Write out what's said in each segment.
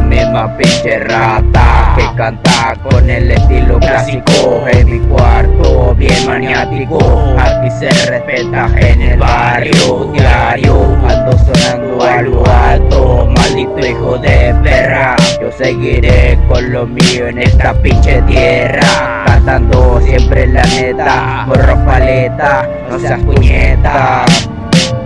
misma pinche rata Que canta con el estilo clásico En mi cuarto bien maniático. Aquí se respeta en el barrio diario Ando sonando a lo alto Maldito hijo de perra. Yo seguiré con lo mío en esta pinche tierra Cantando siempre la neta Morro paleta, no seas puñeta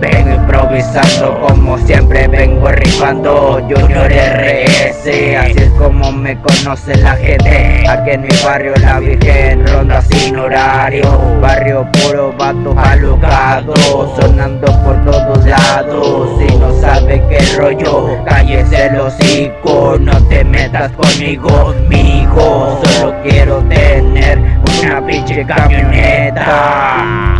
Vengo improvisando como siempre vengo rifando. Junior RS, así es como me conoce la gente. Aquí en mi barrio la virgen ronda sin horario. Barrio puro vatos alocados Sonando por todos lados. Si no sabe qué rollo, cállese el hocico. No te metas conmigo, mijo. Solo quiero tener una pinche camioneta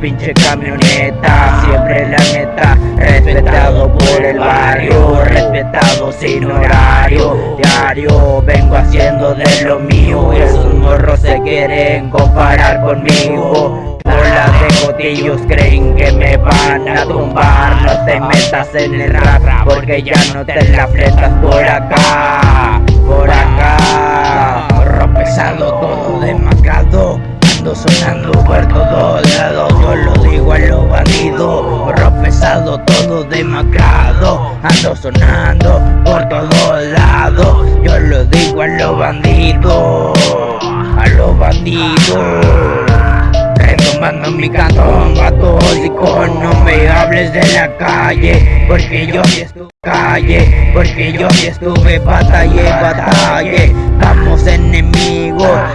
pinche camioneta Siempre la neta Respetado por el barrio Respetado sin horario Diario vengo haciendo de lo mío Esos morros se quieren comparar conmigo Bolas de cotillos creen que me van a tumbar No te metas en el rap Porque ya no te la fletas por acá Ando sonando por todos lados. Yo lo digo a los bandidos A los bandidos. Retomando mi cantón, católico No me hables de la calle Porque yo sí estuve calle Porque yo sí estuve batallé, batallé Estamos enemigos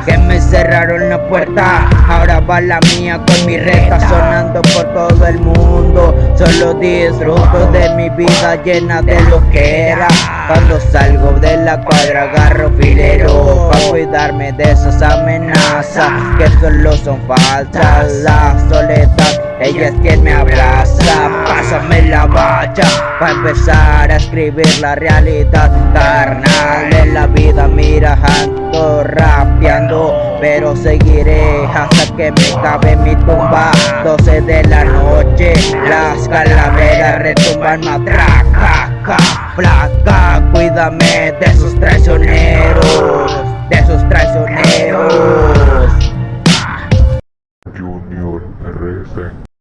que me cerraron la puerta. Ahora va la mía con mi reta sonando por todo el mundo. Solo disfruto de mi vida llena de lo que era. Cuando salgo de la cuadra agarro filero Para cuidarme de esas amenazas Que solo son falsas. La soledad, ella es quien me abraza. Pásame la bacha para empezar a escribir la realidad carnal seguiré hasta que me cabe mi tumba. 12 de la noche Las calaveras retumban. Matraca Placa, cuídame de esos traicioneros De esos traicioneros